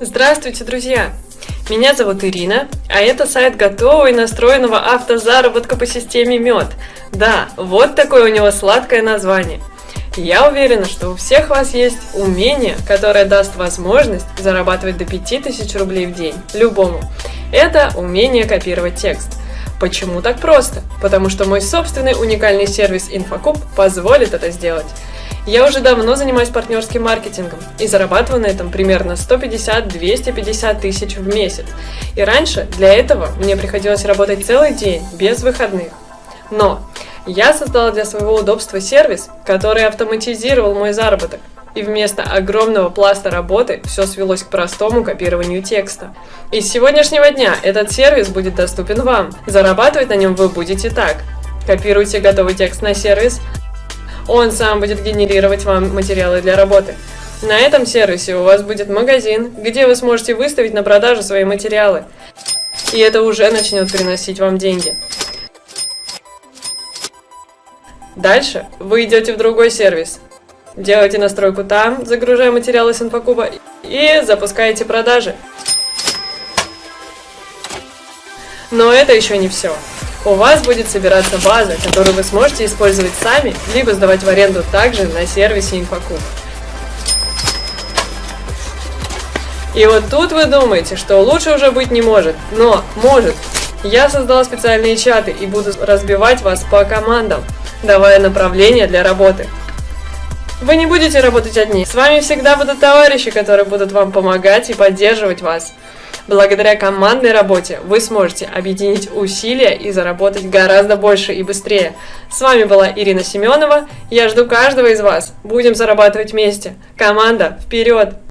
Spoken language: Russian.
Здравствуйте, друзья! Меня зовут Ирина, а это сайт готового и настроенного автозаработка по системе МЕД. Да, вот такое у него сладкое название. Я уверена, что у всех вас есть умение, которое даст возможность зарабатывать до 5000 рублей в день, любому. Это умение копировать текст. Почему так просто? Потому что мой собственный уникальный сервис Infocub позволит это сделать. Я уже давно занимаюсь партнерским маркетингом и зарабатываю на этом примерно 150-250 тысяч в месяц. И раньше для этого мне приходилось работать целый день, без выходных. Но я создала для своего удобства сервис, который автоматизировал мой заработок. И вместо огромного пласта работы все свелось к простому копированию текста. И с сегодняшнего дня этот сервис будет доступен вам. Зарабатывать на нем вы будете так. Копируйте готовый текст на сервис, он сам будет генерировать вам материалы для работы. На этом сервисе у вас будет магазин, где вы сможете выставить на продажу свои материалы. И это уже начнет приносить вам деньги. Дальше вы идете в другой сервис. Делаете настройку там, загружая материалы с инфокуба и запускаете продажи. Но это еще не все. У вас будет собираться база, которую вы сможете использовать сами, либо сдавать в аренду также на сервисе Infocube. И вот тут вы думаете, что лучше уже быть не может, но может. Я создала специальные чаты и буду разбивать вас по командам, давая направления для работы. Вы не будете работать одни, с вами всегда будут товарищи, которые будут вам помогать и поддерживать вас. Благодаря командной работе вы сможете объединить усилия и заработать гораздо больше и быстрее. С вами была Ирина Семенова. Я жду каждого из вас. Будем зарабатывать вместе. Команда, вперед!